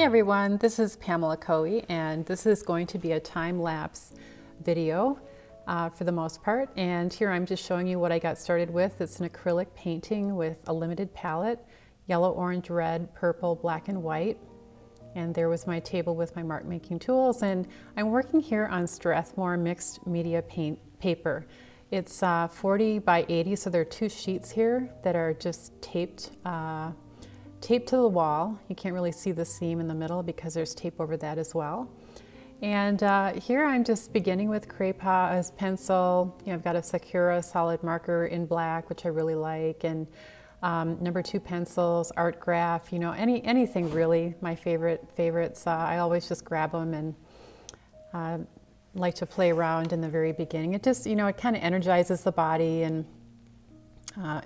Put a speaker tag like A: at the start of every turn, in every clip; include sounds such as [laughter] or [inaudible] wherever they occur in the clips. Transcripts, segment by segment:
A: Hey everyone, this is Pamela Coe and this is going to be a time-lapse video uh, for the most part and here I'm just showing you what I got started with. It's an acrylic painting with a limited palette, yellow, orange, red, purple, black and white and there was my table with my mark making tools and I'm working here on Strathmore mixed media paint paper. It's uh, 40 by 80 so there are two sheets here that are just taped uh, tape to the wall. You can't really see the seam in the middle because there's tape over that as well. And uh, here I'm just beginning with Crayola as pencil. You know, I've got a Sakura solid marker in black, which I really like, and um, number two pencils, Artgraf, you know, any anything really. My favorite favorites. Uh, I always just grab them and uh, like to play around in the very beginning. It just, you know, it kind of energizes the body and uh,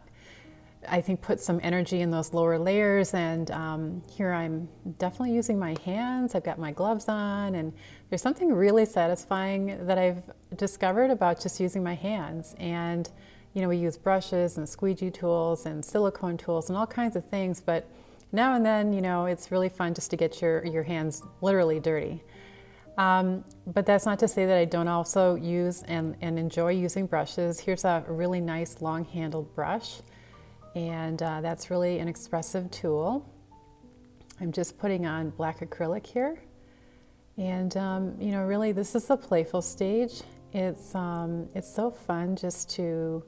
A: I think put some energy in those lower layers and um, here I'm definitely using my hands. I've got my gloves on and there's something really satisfying that I've discovered about just using my hands and you know we use brushes and squeegee tools and silicone tools and all kinds of things but now and then you know it's really fun just to get your, your hands literally dirty. Um, but that's not to say that I don't also use and, and enjoy using brushes. Here's a really nice long handled brush and uh, that's really an expressive tool. I'm just putting on black acrylic here. And, um, you know, really this is the playful stage. It's, um, it's so fun just to,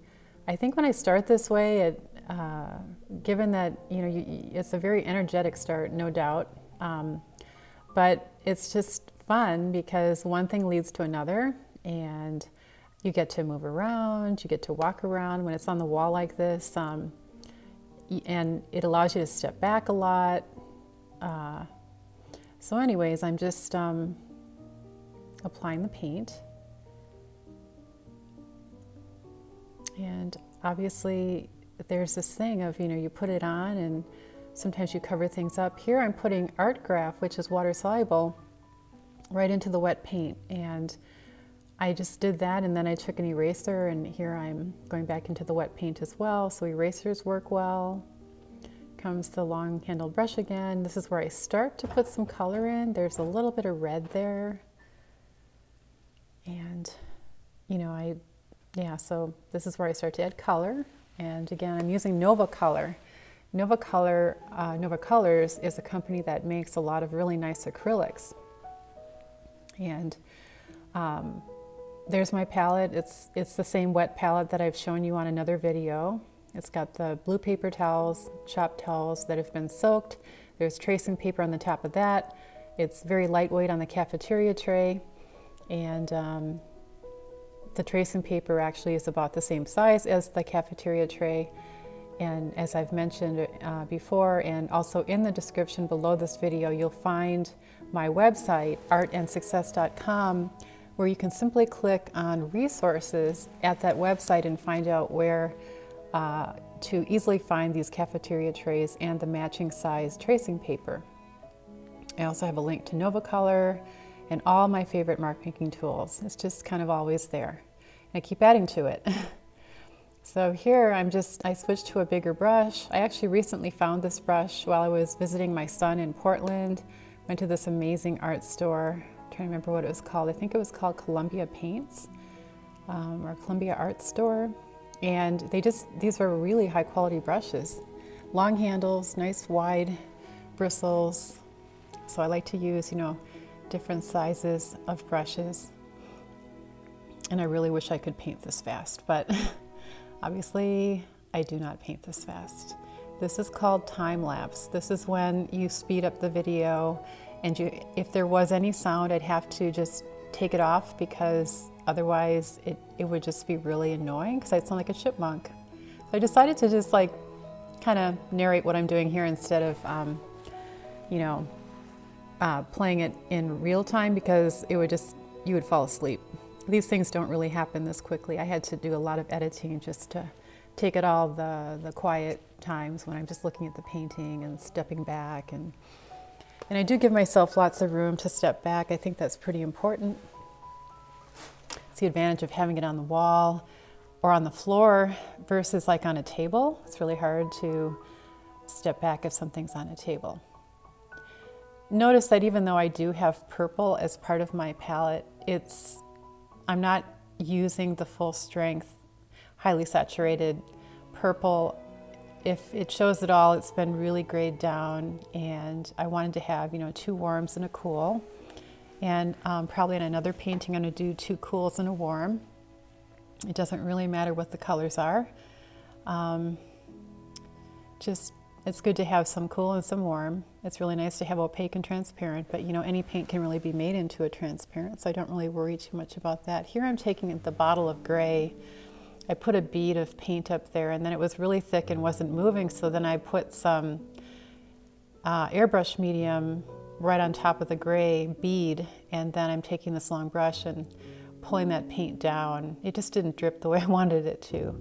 A: I think when I start this way, it, uh, given that, you know, you, it's a very energetic start, no doubt, um, but it's just fun because one thing leads to another and you get to move around, you get to walk around. When it's on the wall like this, um, and it allows you to step back a lot. Uh, so anyways, I'm just um, applying the paint. And obviously there's this thing of, you know, you put it on and sometimes you cover things up. Here I'm putting Artgraf, which is water soluble, right into the wet paint. And I just did that and then I took an eraser and here I'm going back into the wet paint as well. So erasers work well. Comes the long handled brush again. This is where I start to put some color in. There's a little bit of red there. And, you know, I, yeah, so this is where I start to add color. And again, I'm using Nova Color. Nova Color, uh, Nova Colors is a company that makes a lot of really nice acrylics. And um, there's my palette. It's, it's the same wet palette that I've shown you on another video. It's got the blue paper towels, shop towels that have been soaked. There's tracing paper on the top of that. It's very lightweight on the cafeteria tray. And um, the tracing paper actually is about the same size as the cafeteria tray. And as I've mentioned uh, before, and also in the description below this video, you'll find my website, artandsuccess.com, where you can simply click on resources at that website and find out where uh, to easily find these cafeteria trays and the matching size tracing paper. I also have a link to Novacolor and all my favorite mark making tools. It's just kind of always there. And I keep adding to it. [laughs] so here I'm just, I switched to a bigger brush. I actually recently found this brush while I was visiting my son in Portland. Went to this amazing art store to remember what it was called. I think it was called Columbia Paints um, or Columbia Art Store. And they just, these were really high quality brushes. Long handles, nice wide bristles. So I like to use, you know, different sizes of brushes. And I really wish I could paint this fast, but [laughs] obviously I do not paint this fast. This is called time lapse. This is when you speed up the video and you, if there was any sound, I'd have to just take it off because otherwise it, it would just be really annoying because I'd sound like a chipmunk. So I decided to just like kind of narrate what I'm doing here instead of, um, you know, uh, playing it in real time because it would just, you would fall asleep. These things don't really happen this quickly. I had to do a lot of editing just to take it all the, the quiet times when I'm just looking at the painting and stepping back and and I do give myself lots of room to step back. I think that's pretty important. It's the advantage of having it on the wall or on the floor versus like on a table. It's really hard to step back if something's on a table. notice that even though I do have purple as part of my palette, it's I'm not using the full strength, highly saturated purple. If it shows at all, it's been really grayed down and I wanted to have, you know, two warms and a cool. And um, probably in another painting, I'm gonna do two cools and a warm. It doesn't really matter what the colors are. Um, just it's good to have some cool and some warm. It's really nice to have opaque and transparent, but you know, any paint can really be made into a transparent, so I don't really worry too much about that. Here I'm taking the bottle of gray. I put a bead of paint up there and then it was really thick and wasn't moving, so then I put some uh, airbrush medium right on top of the gray bead, and then I'm taking this long brush and pulling that paint down. It just didn't drip the way [laughs] I wanted it to.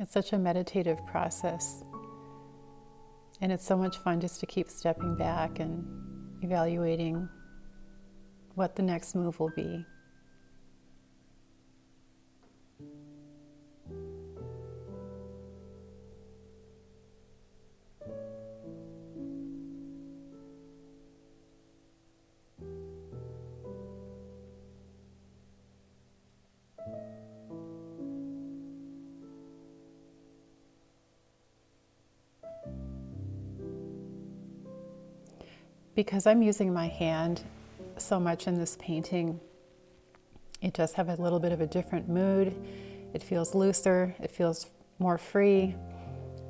A: It's such a meditative process. And it's so much fun just to keep stepping back and evaluating what the next move will be. Because I'm using my hand so much in this painting, it does have a little bit of a different mood. It feels looser, it feels more free,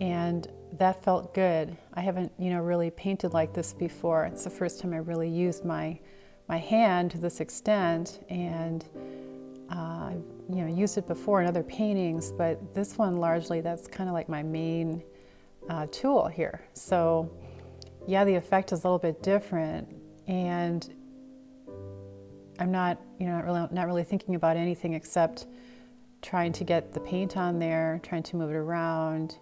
A: and that felt good. I haven't, you know, really painted like this before. It's the first time I really used my my hand to this extent, and uh, I've, you know, used it before in other paintings, but this one largely, that's kind of like my main uh, tool here. So yeah, the effect is a little bit different, and I'm not, you know, not really, not really thinking about anything except trying to get the paint on there, trying to move it around,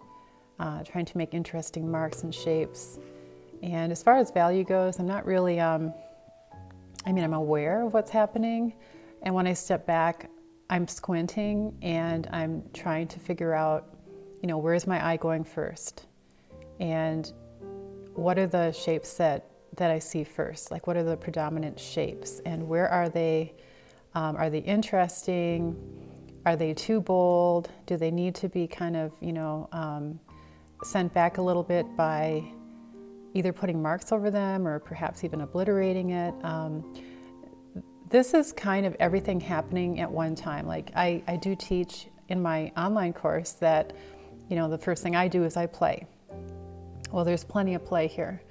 A: uh, trying to make interesting marks and shapes. And as far as value goes, I'm not really, um, I mean, I'm aware of what's happening. And when I step back, I'm squinting and I'm trying to figure out, you know, where's my eye going first? And what are the shapes that, that I see first? Like what are the predominant shapes and where are they? Um, are they interesting? Are they too bold? Do they need to be kind of, you know, um, sent back a little bit by either putting marks over them or perhaps even obliterating it? Um, this is kind of everything happening at one time. Like I, I do teach in my online course that, you know, the first thing I do is I play. Well, there's plenty of play here.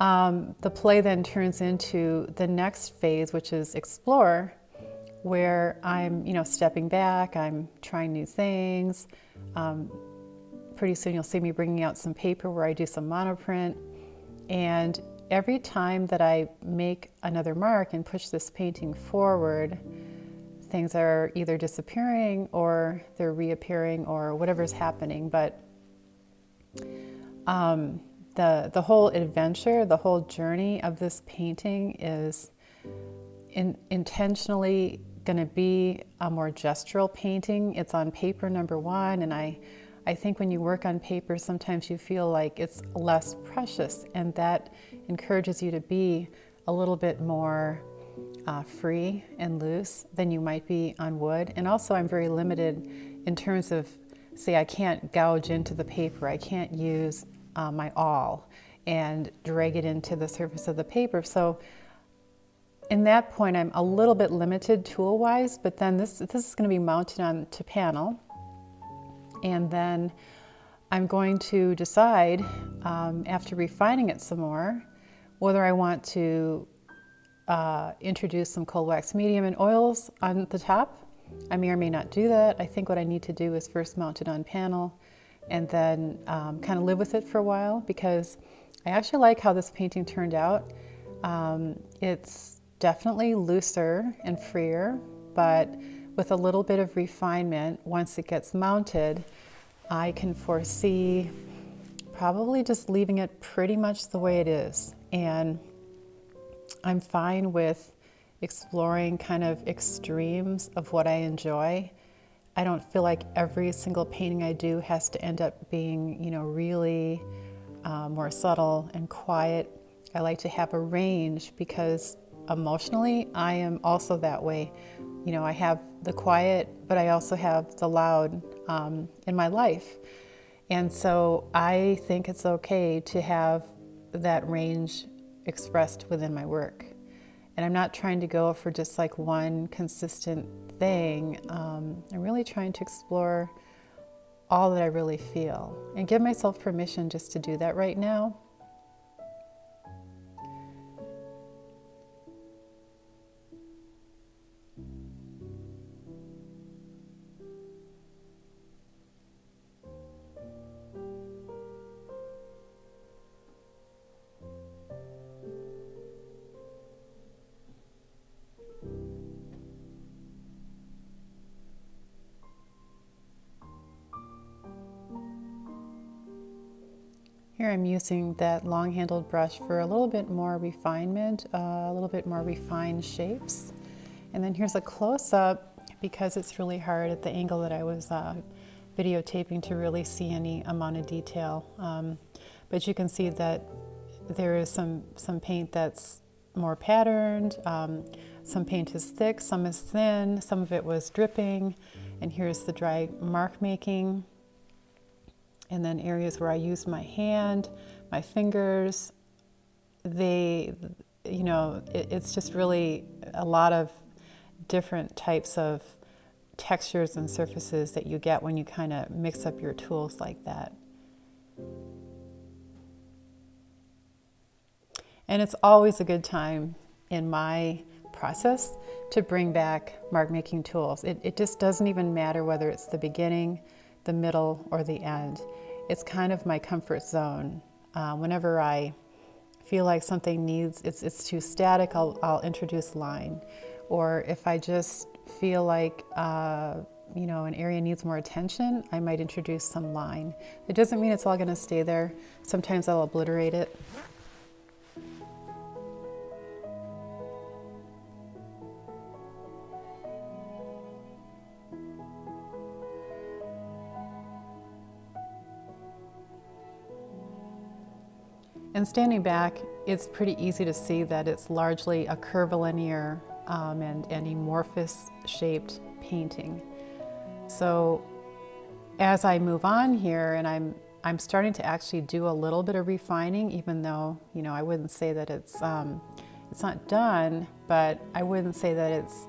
A: Um, the play then turns into the next phase, which is explore, where I'm, you know, stepping back, I'm trying new things. Um, pretty soon you'll see me bringing out some paper where I do some monoprint. And every time that I make another mark and push this painting forward, things are either disappearing or they're reappearing or whatever's happening. But um, the, the whole adventure, the whole journey of this painting is in, intentionally going to be a more gestural painting. It's on paper number one, and I, I think when you work on paper, sometimes you feel like it's less precious, and that encourages you to be a little bit more uh, free and loose than you might be on wood. And also, I'm very limited in terms of, say, I can't gouge into the paper. I can't use uh, my awl and drag it into the surface of the paper. So in that point, I'm a little bit limited tool-wise, but then this, this is going to be mounted on to panel. And then I'm going to decide, um, after refining it some more, whether I want to uh, introduce some cold wax medium and oils on the top. I may or may not do that. I think what I need to do is first mount it on panel and then um, kind of live with it for a while because I actually like how this painting turned out. Um, it's definitely looser and freer, but with a little bit of refinement, once it gets mounted, I can foresee probably just leaving it pretty much the way it is. And I'm fine with exploring kind of extremes of what I enjoy. I don't feel like every single painting I do has to end up being, you know, really uh, more subtle and quiet. I like to have a range because emotionally I am also that way. You know, I have the quiet, but I also have the loud um, in my life. And so I think it's okay to have that range expressed within my work. And I'm not trying to go for just like one consistent thing. Um, I'm really trying to explore all that I really feel and give myself permission just to do that right now. Here I'm using that long-handled brush for a little bit more refinement, uh, a little bit more refined shapes. And then here's a close-up because it's really hard at the angle that I was uh, videotaping to really see any amount of detail. Um, but you can see that there is some, some paint that's more patterned, um, some paint is thick, some is thin, some of it was dripping, and here's the dry mark making and then areas where I use my hand, my fingers, they, you know, it, it's just really a lot of different types of textures and surfaces that you get when you kind of mix up your tools like that. And it's always a good time in my process to bring back mark making tools. It, it just doesn't even matter whether it's the beginning, the middle, or the end it's kind of my comfort zone. Uh, whenever I feel like something needs, it's, it's too static, I'll, I'll introduce line. Or if I just feel like, uh, you know, an area needs more attention, I might introduce some line. It doesn't mean it's all gonna stay there. Sometimes I'll obliterate it. And standing back, it's pretty easy to see that it's largely a curvilinear um, and, and amorphous shaped painting. So as I move on here and I'm, I'm starting to actually do a little bit of refining, even though, you know, I wouldn't say that it's, um, it's not done, but I wouldn't say that it's,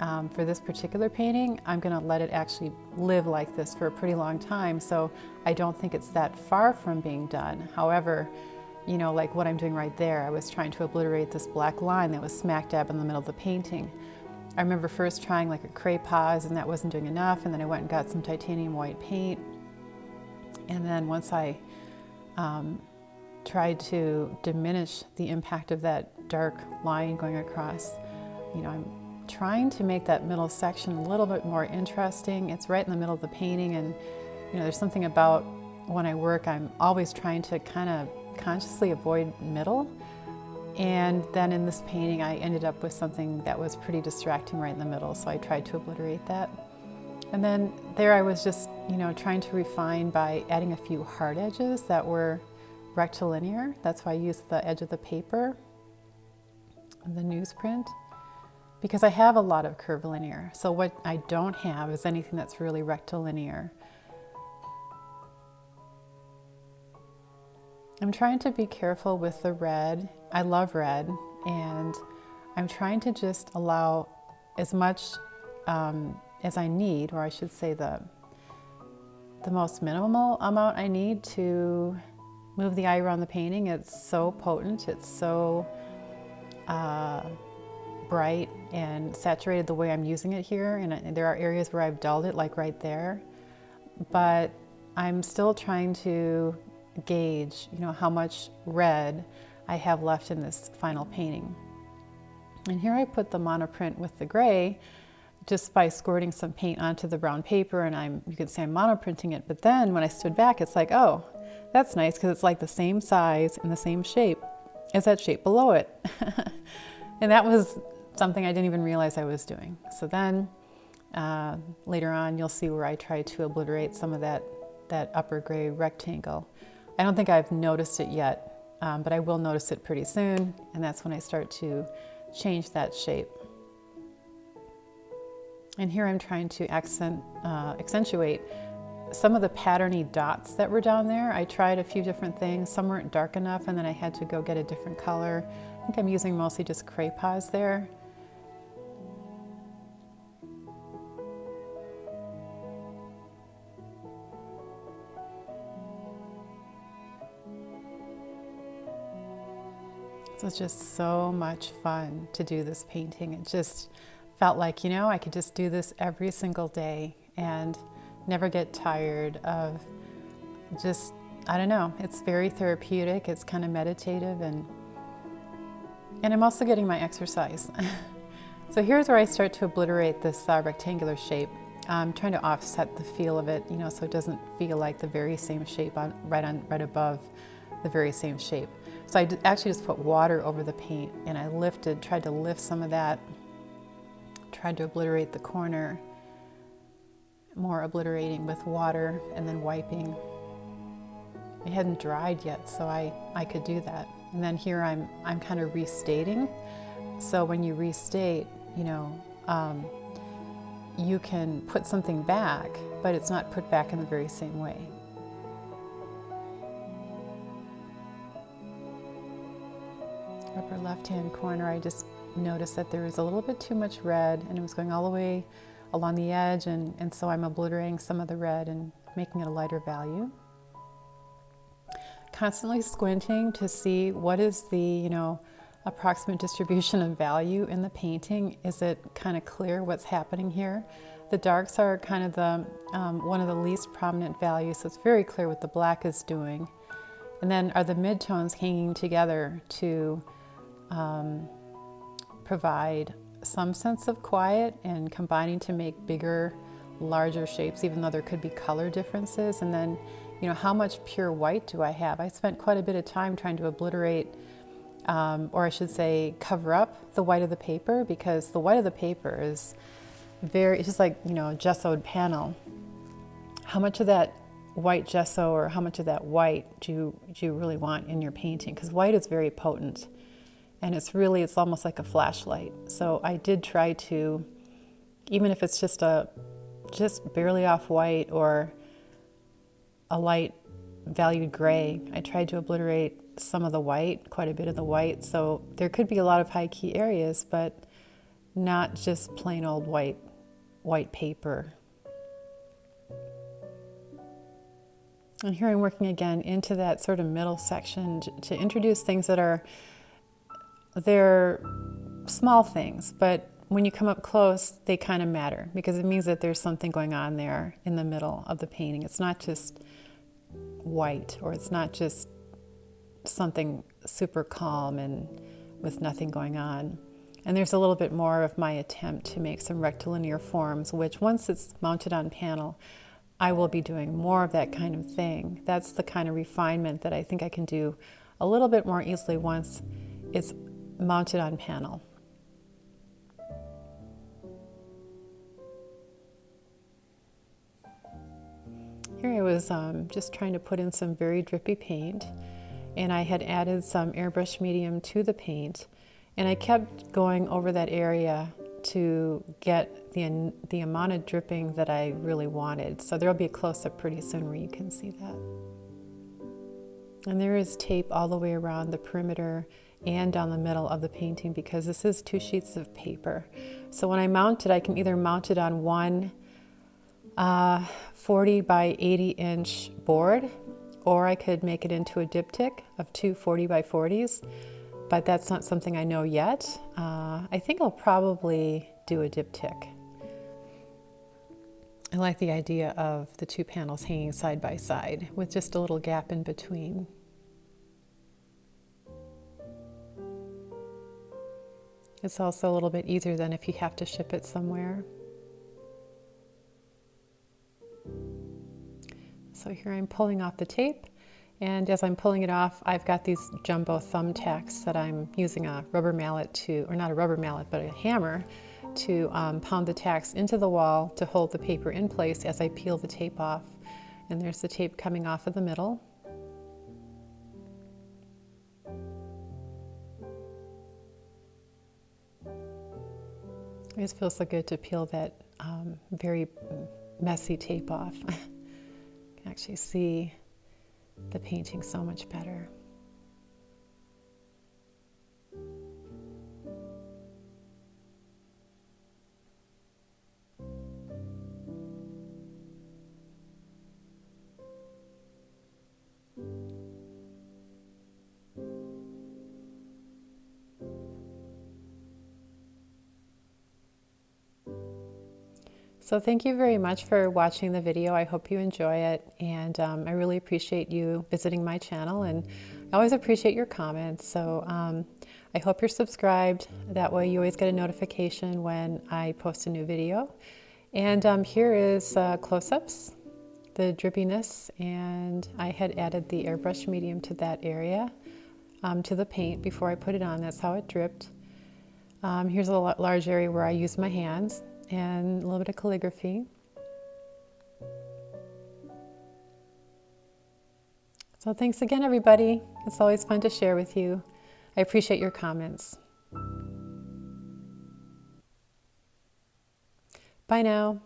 A: um, for this particular painting, I'm gonna let it actually live like this for a pretty long time. So I don't think it's that far from being done. However, you know, like what I'm doing right there. I was trying to obliterate this black line that was smack dab in the middle of the painting. I remember first trying like a Cray-Pas and that wasn't doing enough and then I went and got some titanium white paint. And then once I um, tried to diminish the impact of that dark line going across, you know, I'm trying to make that middle section a little bit more interesting. It's right in the middle of the painting and, you know, there's something about when I work, I'm always trying to kind of consciously avoid middle. And then in this painting, I ended up with something that was pretty distracting right in the middle, so I tried to obliterate that. And then there I was just, you know, trying to refine by adding a few hard edges that were rectilinear. That's why I used the edge of the paper, the newsprint, because I have a lot of curvilinear. So what I don't have is anything that's really rectilinear. I'm trying to be careful with the red. I love red and I'm trying to just allow as much um, as I need, or I should say the, the most minimal amount I need to move the eye around the painting. It's so potent, it's so uh, bright and saturated the way I'm using it here. And, and there are areas where I've dulled it, like right there. But I'm still trying to gauge, you know, how much red I have left in this final painting. And here I put the monoprint with the gray just by squirting some paint onto the brown paper and I'm, you can say I'm monoprinting it, but then when I stood back, it's like, oh, that's nice because it's like the same size and the same shape as that shape below it. [laughs] and that was something I didn't even realize I was doing. So then uh, later on, you'll see where I try to obliterate some of that, that upper gray rectangle. I don't think I've noticed it yet, um, but I will notice it pretty soon, and that's when I start to change that shape. And here I'm trying to accent, uh, accentuate some of the patterny dots that were down there. I tried a few different things. Some weren't dark enough and then I had to go get a different color. I think I'm using mostly just Craypas there. So it's just so much fun to do this painting. It just felt like, you know, I could just do this every single day and never get tired of just, I don't know, it's very therapeutic, it's kind of meditative and and I'm also getting my exercise. [laughs] so here's where I start to obliterate this uh, rectangular shape. I'm trying to offset the feel of it, you know, so it doesn't feel like the very same shape on, right on right above the very same shape. So I actually just put water over the paint and I lifted, tried to lift some of that, tried to obliterate the corner, more obliterating with water and then wiping. It hadn't dried yet, so I, I could do that. And then here I'm, I'm kind of restating. So when you restate, you know, um, you can put something back, but it's not put back in the very same way. Upper left-hand corner, I just noticed that there was a little bit too much red and it was going all the way along the edge and, and so I'm obliterating some of the red and making it a lighter value constantly squinting to see what is the, you know, approximate distribution of value in the painting. Is it kind of clear what's happening here? The darks are kind of the um, one of the least prominent values, so it's very clear what the black is doing. And then are the midtones hanging together to um, provide some sense of quiet and combining to make bigger, larger shapes, even though there could be color differences. And then you know, how much pure white do I have? I spent quite a bit of time trying to obliterate, um, or I should say cover up the white of the paper because the white of the paper is very, it's just like, you know, gessoed panel. How much of that white gesso or how much of that white do you, do you really want in your painting? Because white is very potent and it's really, it's almost like a flashlight. So I did try to, even if it's just a, just barely off white or a light valued gray. I tried to obliterate some of the white, quite a bit of the white, so there could be a lot of high key areas, but not just plain old white, white paper. And here I'm working again into that sort of middle section to introduce things that are, they're small things, but when you come up close, they kind of matter because it means that there's something going on there in the middle of the painting. It's not just white or it's not just something super calm and with nothing going on. And there's a little bit more of my attempt to make some rectilinear forms, which once it's mounted on panel, I will be doing more of that kind of thing. That's the kind of refinement that I think I can do a little bit more easily once it's mounted on panel. Here I was um, just trying to put in some very drippy paint and I had added some airbrush medium to the paint and I kept going over that area to get the, the amount of dripping that I really wanted. So there'll be a close-up pretty soon where you can see that. And there is tape all the way around the perimeter and down the middle of the painting because this is two sheets of paper. So when I mount it, I can either mount it on one uh, 40 by 80 inch board, or I could make it into a diptych of two 40 by 40s, but that's not something I know yet. Uh, I think I'll probably do a diptych. I like the idea of the two panels hanging side by side with just a little gap in between. It's also a little bit easier than if you have to ship it somewhere. So here I'm pulling off the tape And as I'm pulling it off, I've got these jumbo thumbtacks that I'm using a rubber mallet to, or not a rubber mallet, but a hammer to um, pound the tacks into the wall to hold the paper in place as I peel the tape off. And there's the tape coming off of the middle. It just feels so good to peel that um, very messy tape off. [laughs] you can actually see the painting so much better. So thank you very much for watching the video. I hope you enjoy it and um, I really appreciate you visiting my channel and I always appreciate your comments. So um, I hope you're subscribed. That way you always get a notification when I post a new video. And um, here is uh, close-ups, the drippiness, and I had added the airbrush medium to that area, um, to the paint before I put it on. That's how it dripped. Um, here's a large area where I use my hands and a little bit of calligraphy. So thanks again, everybody. It's always fun to share with you. I appreciate your comments. Bye now.